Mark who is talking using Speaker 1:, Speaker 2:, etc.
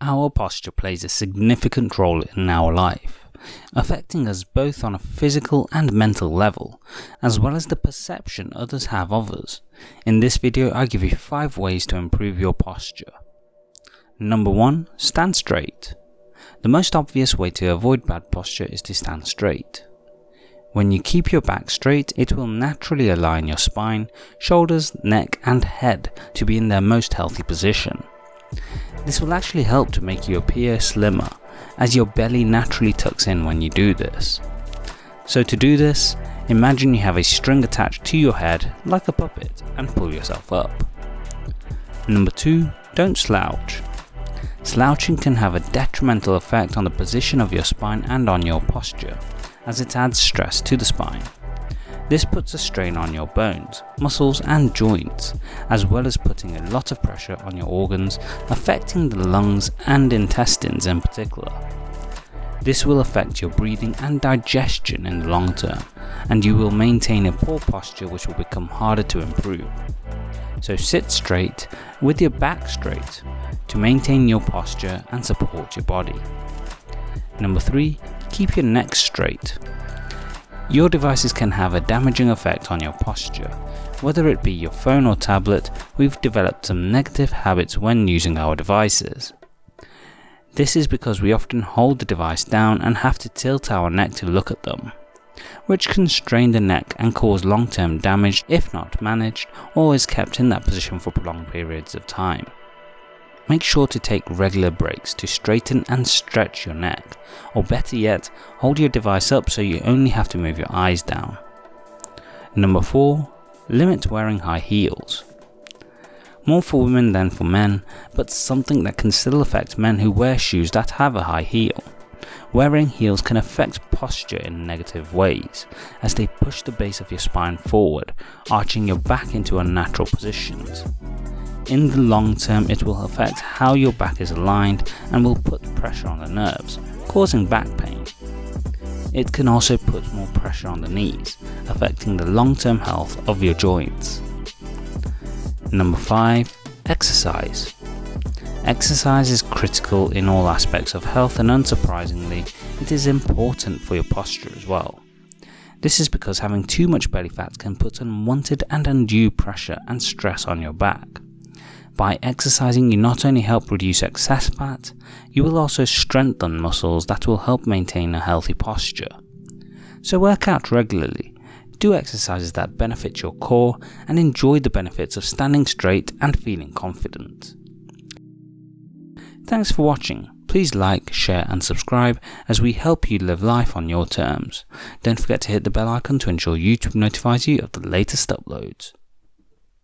Speaker 1: Our posture plays a significant role in our life, affecting us both on a physical and mental level, as well as the perception others have of us. In this video, I give you 5 ways to improve your posture. Number 1. Stand straight. The most obvious way to avoid bad posture is to stand straight. When you keep your back straight, it will naturally align your spine, shoulders, neck and head to be in their most healthy position. This will actually help to make you appear slimmer, as your belly naturally tucks in when you do this. So to do this, imagine you have a string attached to your head like a puppet and pull yourself up. Number 2. Don't slouch. Slouching can have a detrimental effect on the position of your spine and on your posture, as it adds stress to the spine. This puts a strain on your bones, muscles and joints, as well as putting a lot of pressure on your organs, affecting the lungs and intestines in particular. This will affect your breathing and digestion in the long term, and you will maintain a poor posture which will become harder to improve. So sit straight, with your back straight, to maintain your posture and support your body. Number 3. Keep your neck straight. Your devices can have a damaging effect on your posture. Whether it be your phone or tablet, we've developed some negative habits when using our devices. This is because we often hold the device down and have to tilt our neck to look at them, which can strain the neck and cause long-term damage if not managed or is kept in that position for prolonged periods of time. Make sure to take regular breaks to straighten and stretch your neck, or better yet, hold your device up so you only have to move your eyes down. Number 4. Limit wearing high heels. More for women than for men, but something that can still affect men who wear shoes that have a high heel. Wearing heels can affect posture in negative ways, as they push the base of your spine forward, arching your back into unnatural positions. In the long term it will affect how your back is aligned and will put pressure on the nerves, causing back pain. It can also put more pressure on the knees, affecting the long term health of your joints. Number 5. Exercise. Exercise is critical in all aspects of health and unsurprisingly, it is important for your posture as well. This is because having too much belly fat can put unwanted and undue pressure and stress on your back. By exercising, you not only help reduce excess fat, you will also strengthen muscles that will help maintain a healthy posture. So work out regularly, do exercises that benefit your core, and enjoy the benefits of standing straight and feeling confident. Thanks for watching. Please like, share and subscribe as we help you live life on your terms. Don't forget to hit the bell icon to ensure YouTube notifies you of the latest uploads.